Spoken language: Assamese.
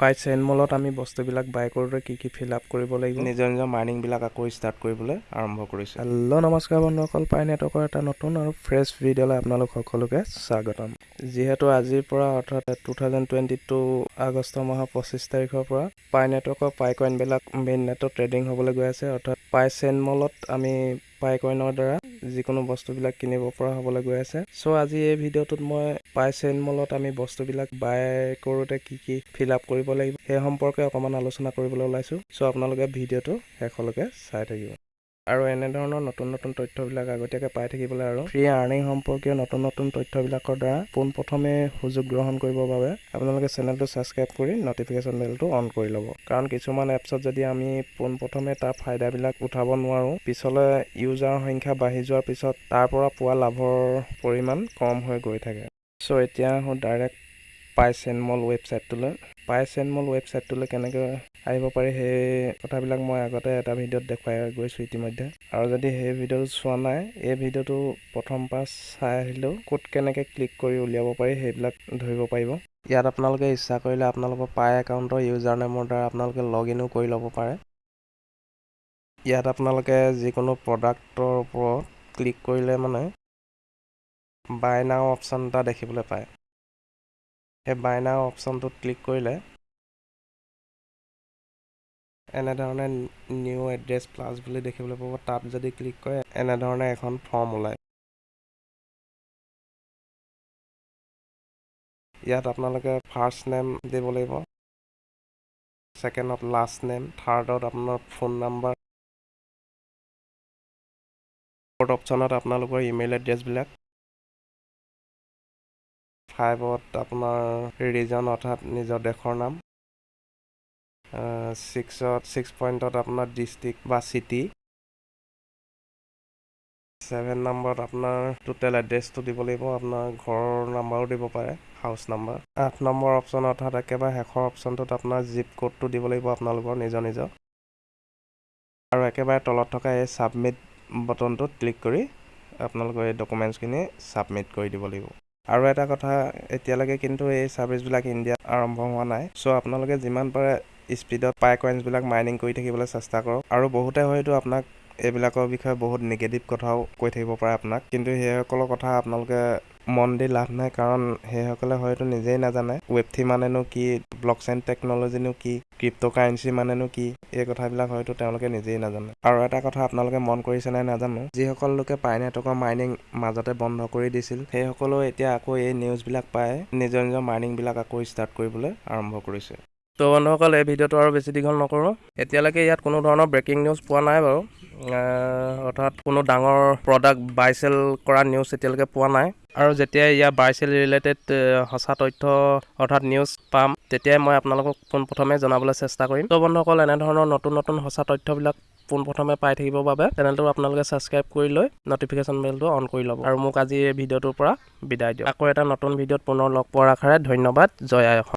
পাই চেইন মলত আমি বস্তুবিলাক বাই কৰোঁতে কি কি ফিল আপ কৰিব লাগিব? নিজৰ নিজৰ মাইনিংবিলাক আকৌ ষ্টাৰ্ট কৰিবলৈ আৰম্ভ কৰিছোঁ। হেল্ল' নমস্কাৰ বন্ধুসকল পাই নেটৱৰ্কৰ এটা নতুন আৰু ফ্ৰেছ ভিডিঅ'লৈ আপোনালোক সকলোকে স্বাগতম। যিহেতু আজিৰ পৰা অৰ্থাৎ two thousand twenty two August মাহৰ পঁচিছ তাৰিখৰ পৰা পাই নেটৱৰ্কৰ পাই কইনবিলাক মেইন নেটত ট্ৰেডিং হ'বলৈ গৈ আছে। অৰ্থাৎ পাই চেইন মলত আমি পাই কইনৰ দ্বাৰা যিকোনো বস্তুবিলাক কিনিব পৰা হ'বলৈ গৈ আছে। চ' আজি এই ভিডিঅ'টোত মই পাই চেইন মলত আমি বস্তুবিলাক বাই কৰোঁতে কি কি ফিল আপ কৰিব লাগিব সেই সম্পৰ্কে অকণমান আলোচনা কৰিবলৈ ওলাইছোঁ। চ' আপোনালোকে ভিডিঅ'টো শেষলৈকে চাই থাকিব। আৰু এনেধৰণৰ নতুন নতুন তথ্যবিলাক আগতীয়াকৈ পাই থাকিবলৈ আৰু ফ্ৰী আৰ্নিং সম্পৰ্কীয় নতুন নতুন তথ্যবিলাকৰ দ্বাৰা পোনপ্ৰথমে সুযোগ গ্ৰহণ কৰিবৰ বাবে আপোনালোকে চেনেলটো ছাবস্ক্ৰাইব কৰি নটিফিকেশ্যন বেলটো অন কৰি ল'ব। কাৰণ কিছুমান এপছত যদি আমি পোনপ্ৰথমে তাৰ ফাইদাবিলাক উঠাব নোৱাৰোঁ পিছলৈ ইউজাৰৰ সংখ্যা বাঢ়ি যোৱাৰ পিছত তাৰ পৰা পোৱা লাভৰ পৰিমাণ কম হৈ গৈ থাকে। চ' এতিয়া আহোঁ ডাইৰেক্ট পাই চেনমল ৱেবছাইটটোলৈ পাই চেনমল ৱেবছাইটটোলৈ কেনেকৈ আহিব পাৰি সেই কথাবিলাক মই আগতে এটা ভিডিঅ'ত দেখুৱাই গৈছোঁ ইতিমধ্যে। আৰু যদি সেই ভিডিঅ'টো চোৱা নাই এই ভিডিঅ'টো প্ৰথম পৰা চাই আহিলেও ক'ত কেনেকৈ ক্লিক কৰি উলিয়াব পাৰি সেইবিলাক ধৰিব পাৰিব। ইয়াত আপোনালোকে ইচ্ছা কৰিলে আপোনালোকৰ পাই একাউণ্টৰ ইউজাৰ নেমৰ দ্বাৰা আপোনালোকে লগ ইনো কৰি ল'ব পাৰে। ইয়াত আপোনালোকে যিকোনো প্ৰডাক্টৰ ওপৰত ক্লিক কৰিলে মানে বাই নাও অপশ্যন এটা দেখিবলৈ পায়। সেই বাই নাও অপশ্যনটোত ক্লিক কৰিলে এনেধৰণে নিউ এড্ৰেছ প্লাছ বুলি দেখিবলৈ পাব। তাত যদি ক্লিক কৰে এনেধৰণে এখন ফৰ্ম ওলায়। ইয়াত আপোনালোকে ফাৰ্ষ্ট নেম দিব লাগিব ছেকেণ্ডত লাষ্ট নেম থাৰ্ডত আপোনাৰ ফোন নাম্বাৰ ফ'ৰ্থ অপশ্যনত আপোনালোকৰ ইমেইল এড্ৰেছবিলাক ফাইভত আপোনাৰ ৰিজন অৰ্থাৎ নিজৰ দেশৰ নাম ছিক্সত ছিক্স পইণ্টত আপোনাৰ ডিষ্ট্ৰিক্ট বা চিটি ছেভেন নম্বৰত আপোনাৰ টোটেল এড্ৰেছটো দিব লাগিব আপোনাৰ ঘৰৰ নাম্বাৰো দিব পাৰে হাউচ নাম্বাৰ আঠ নম্বৰ অপশ্যন অৰ্থাৎ একেবাৰে শেষৰ অপশ্যনটোত আপোনাৰ জিপ ক'ডটো দিব লাগিব আপোনালোকৰ নিজৰ নিজৰ। আৰু একেবাৰে তলত থকা এই ছাবমিট বটনটোত ক্লিক কৰি আপোনালোকৰ এই ডকুমেণ্টছখিনি ছাবমিট কৰি দিব লাগিব। আৰু এটা কথা এতিয়ালৈকে কিন্তু এই ছাৰ্ভিচবিলাক ইণ্ডিয়াত আৰম্ভ হোৱা নাই। চ' আপোনালোকে যিমান পাৰে স্পীডত পাই কইনছবিলাক মাইনিং কৰি থাকিবলৈ চেষ্টা কৰক। আৰু বহুতে হয়তো আপোনাক এইবিলাকৰ বিষয়ে বহুত নিগেটিভ কথাও কৈ থাকিব পাৰে আপোনাক। কিন্তু সেইসকলৰ কথা আপোনালোকে মন দি লাভ নাই কাৰণ সেইসকলে হয়তো নিজেই নাজানে ৱেব থ্ৰী মানেনো কি ব্লক চেইন টেকন'লজিনো কি ক্ৰিপ্ট' কাৰেঞ্চি মানেনো কি এই কথাবিলাক হয়তো তেওঁলোকে নিজেই নাজানে। আৰু এটা কথা আপোনালোকে মন কৰিছে নাই নাজানো যিসকল লোকে পাই নেটৱৰ্কৰ মাইনিং মাজতে বন্ধ কৰি দিছিল সেইসকলেও এতিয়া আকৌ এই নিউজবিলাক পাই নিজৰ নিজৰ মাইনিংবিলাক আকৌ ষ্টাৰ্ট কৰিবলৈ আৰম্ভ কৰিছে। ত' বন্ধুসকল এই ভিডিঅ'টো আৰু বেছি দীঘল নকৰোঁ। এতিয়ালৈকে ইয়াত কোনো ধৰণৰ ব্ৰেকিং নিউজ পোৱা নাই বাৰু। অৰ্থাৎ কোনো ডাঙৰ প্ৰডাক্ট বাই চেল কৰা নিউজ এতিয়ালৈকে পোৱা নাই। আৰু যেতিয়া ইয়াৰ বাই চেল ৰিলেটেড সঁচা তথ্য অৰ্থাৎ নিউজ পাম তেতিয়াই মই আপোনালোকক পোনপ্ৰথমে জনাবলৈ চেষ্টা কৰিম। ত' বন্ধুসকল এনেধৰণৰ নতুন নতুন সঁচা তথ্যবিলাক পোনপ্ৰথমে পাই থাকিবৰ বাবে চেনেলটো আপোনালোকে ছাবস্ক্ৰাইব কৰি লৈ নটিফিকেশ্যন বেলটো অন কৰি ল'ব। আৰু মোক আজি এই ভিডিঅ'টোৰ পৰা বিদায় দিয়ক। আকৌ এটা নতুন ভিডিঅ'ত পুনৰ লগ পোৱাৰ আশাৰে ধন্যবাদ। জয় অসম।